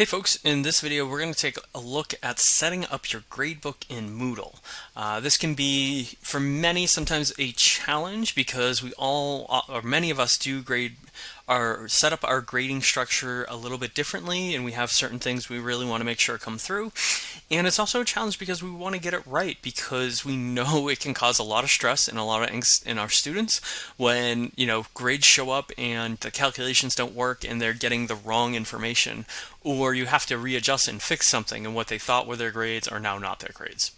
Hey folks, in this video we're going to take a look at setting up your gradebook in Moodle. Uh, this can be, for many, sometimes a challenge because we all, uh, or many of us do grade our set up our grading structure a little bit differently and we have certain things we really want to make sure come through and it's also a challenge because we want to get it right because we know it can cause a lot of stress and a lot of angst in our students when you know grades show up and the calculations don't work and they're getting the wrong information. Or you have to readjust and fix something and what they thought were their grades are now not their grades.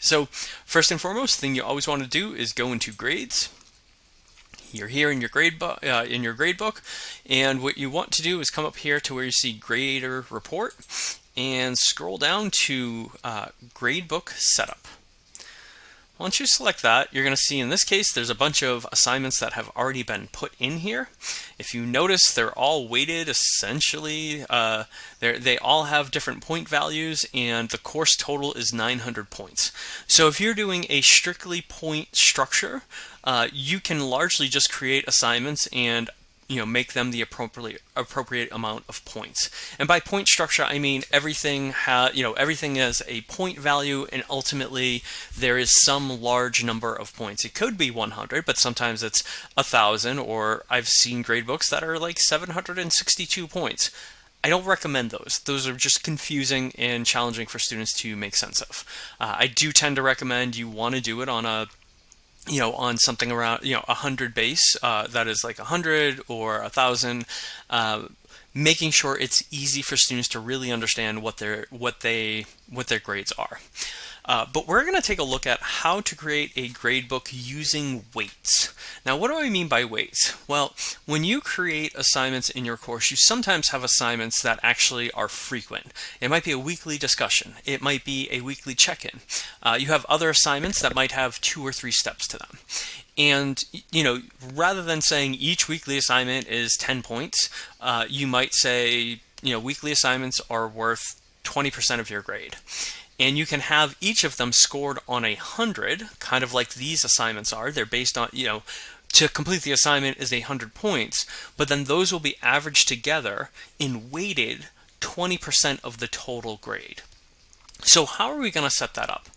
So first and foremost thing you always want to do is go into grades. You're here in your grade book uh, in your grade book and what you want to do is come up here to where you see grader report and scroll down to uh, gradebook setup once you select that, you're going to see in this case, there's a bunch of assignments that have already been put in here. If you notice, they're all weighted essentially. Uh, they all have different point values and the course total is 900 points. So if you're doing a strictly point structure, uh, you can largely just create assignments and you know make them the appropriate appropriate amount of points and by point structure I mean everything has you know everything has a point value and ultimately there is some large number of points it could be 100 but sometimes it's a thousand or I've seen grade books that are like 762 points I don't recommend those. Those are just confusing and challenging for students to make sense of. Uh, I do tend to recommend you want to do it on a you know, on something around, you know, a hundred base, uh, that is like a hundred or a thousand, uh, making sure it's easy for students to really understand what their what they what their grades are. Uh, but we're going to take a look at how to create a gradebook using weights. Now, what do I mean by weights? Well, when you create assignments in your course, you sometimes have assignments that actually are frequent. It might be a weekly discussion. It might be a weekly check-in. Uh, you have other assignments that might have two or three steps to them. And, you know, rather than saying each weekly assignment is 10 points, uh, you might say, you know, weekly assignments are worth 20% of your grade and you can have each of them scored on a hundred, kind of like these assignments are. They're based on, you know, to complete the assignment is a hundred points, but then those will be averaged together and weighted 20% of the total grade. So how are we going to set that up?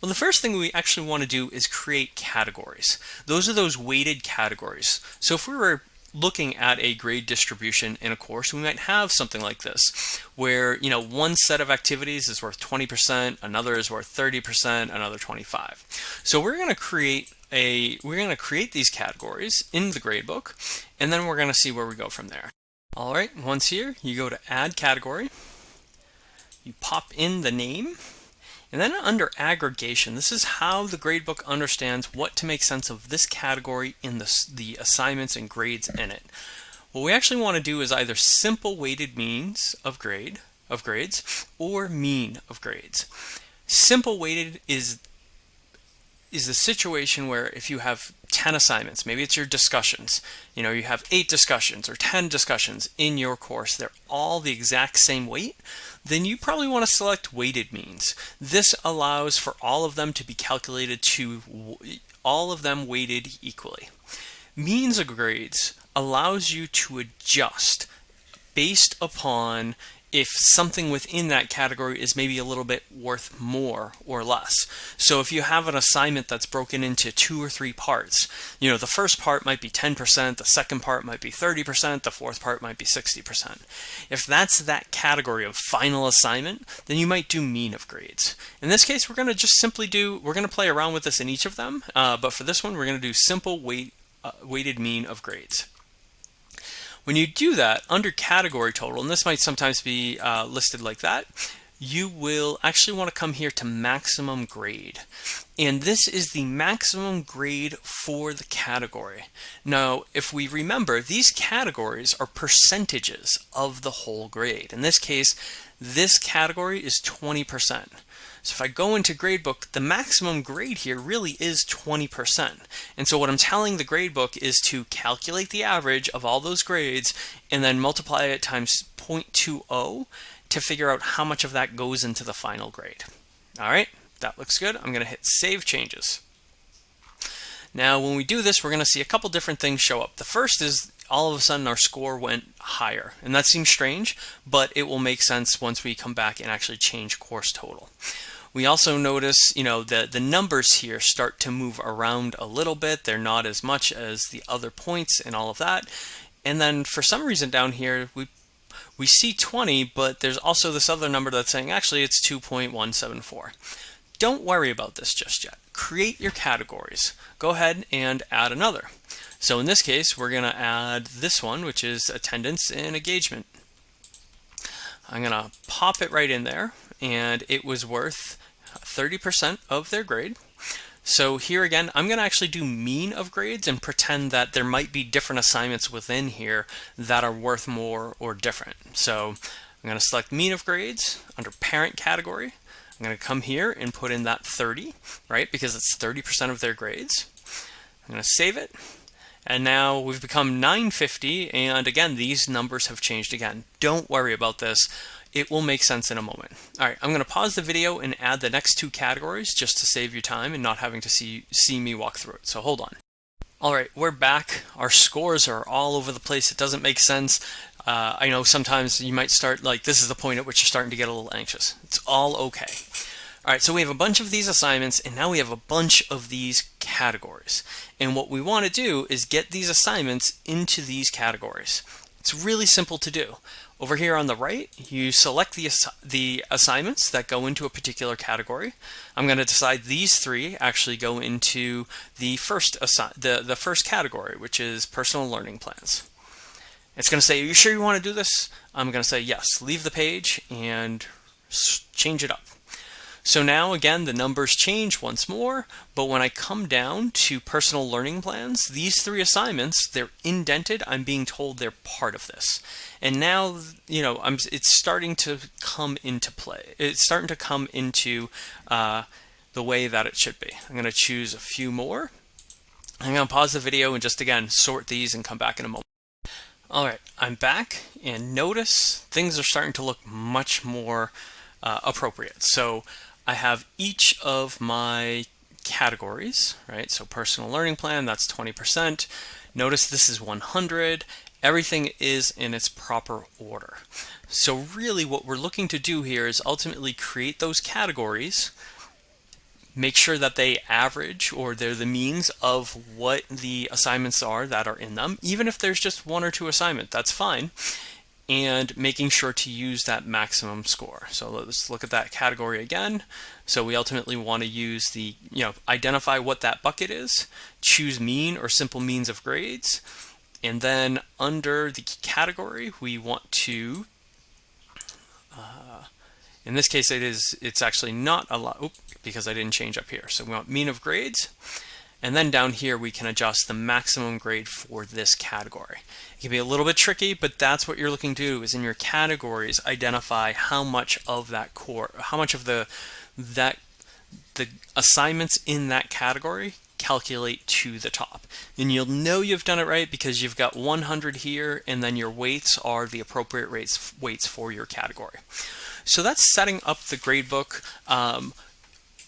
Well, the first thing we actually want to do is create categories. Those are those weighted categories. So if we were looking at a grade distribution in a course, we might have something like this, where you know one set of activities is worth 20%, another is worth 30%, another 25. So we're going to create a we're going to create these categories in the gradebook, and then we're going to see where we go from there. All right, once here, you go to Add Category, you pop in the name, and then under aggregation, this is how the gradebook understands what to make sense of this category in the, the assignments and grades in it. What we actually want to do is either simple weighted means of grade of grades or mean of grades. Simple weighted is is the situation where if you have 10 assignments, maybe it's your discussions, you know, you have eight discussions or 10 discussions in your course, they're all the exact same weight, then you probably want to select weighted means. This allows for all of them to be calculated to all of them weighted equally. Means of grades allows you to adjust based upon if something within that category is maybe a little bit worth more or less. So if you have an assignment that's broken into two or three parts, you know, the first part might be 10%, the second part might be 30%, the fourth part might be 60%. If that's that category of final assignment, then you might do mean of grades. In this case, we're going to just simply do, we're going to play around with this in each of them, uh, but for this one, we're going to do simple weight, uh, weighted mean of grades. When you do that under category total, and this might sometimes be uh, listed like that, you will actually want to come here to maximum grade. And this is the maximum grade for the category. Now, if we remember, these categories are percentages of the whole grade. In this case, this category is 20%. So if I go into gradebook, the maximum grade here really is 20%. And so what I'm telling the gradebook is to calculate the average of all those grades and then multiply it times 0.20 to figure out how much of that goes into the final grade. All right, that looks good. I'm going to hit Save Changes. Now, when we do this, we're going to see a couple different things show up. The first is all of a sudden our score went higher. And that seems strange, but it will make sense once we come back and actually change course total. We also notice, you know, the, the numbers here start to move around a little bit. They're not as much as the other points and all of that. And then for some reason down here, we we see 20, but there's also this other number that's saying actually it's 2.174. Don't worry about this just yet. Create your categories. Go ahead and add another. So in this case, we're going to add this one, which is attendance and engagement. I'm going to pop it right in there, and it was worth 30% of their grade. So here again, I'm going to actually do mean of grades and pretend that there might be different assignments within here that are worth more or different. So I'm going to select mean of grades under parent category. I'm going to come here and put in that 30, right? Because it's 30% of their grades. I'm going to save it. And now we've become 950. And again, these numbers have changed again. Don't worry about this. It will make sense in a moment. All right, I'm going to pause the video and add the next two categories just to save you time and not having to see, see me walk through it. So hold on. All right, we're back. Our scores are all over the place. It doesn't make sense. Uh, I know sometimes you might start like this is the point at which you're starting to get a little anxious. It's all okay. All right, so we have a bunch of these assignments and now we have a bunch of these categories. And what we want to do is get these assignments into these categories. It's really simple to do. Over here on the right, you select the, ass the assignments that go into a particular category. I'm going to decide these three actually go into the first, the, the first category, which is personal learning plans. It's going to say, are you sure you want to do this? I'm going to say yes, leave the page and change it up. So now again, the numbers change once more, but when I come down to personal learning plans, these three assignments, they're indented. I'm being told they're part of this. And now, you know, I'm, it's starting to come into play. It's starting to come into uh, the way that it should be. I'm going to choose a few more. I'm going to pause the video and just again, sort these and come back in a moment. All right, I'm back and notice things are starting to look much more uh, appropriate. So I have each of my categories, right? So personal learning plan, that's 20%. Notice this is 100. Everything is in its proper order. So really what we're looking to do here is ultimately create those categories, make sure that they average or they're the means of what the assignments are that are in them. Even if there's just one or two assignment, that's fine and making sure to use that maximum score. So let's look at that category again. So we ultimately want to use the, you know, identify what that bucket is, choose mean or simple means of grades, and then under the category, we want to, uh, in this case, it is, it's actually not a lot, because I didn't change up here. So we want mean of grades, and then down here, we can adjust the maximum grade for this category. It can be a little bit tricky, but that's what you're looking to do is in your categories, identify how much of that core, how much of the, that, the assignments in that category calculate to the top. And you'll know you've done it right because you've got 100 here and then your weights are the appropriate rates, weights for your category. So that's setting up the gradebook. Um,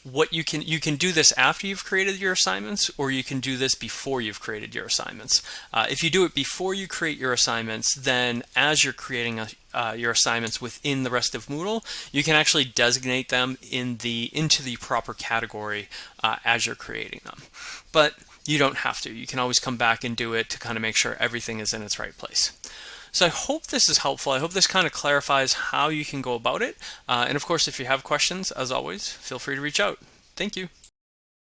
what you can you can do this after you've created your assignments or you can do this before you've created your assignments. Uh, if you do it before you create your assignments then as you're creating a, uh, your assignments within the rest of Moodle you can actually designate them in the into the proper category uh, as you're creating them. But you don't have to. You can always come back and do it to kind of make sure everything is in its right place so I hope this is helpful. I hope this kind of clarifies how you can go about it. Uh, and of course, if you have questions, as always, feel free to reach out. Thank you.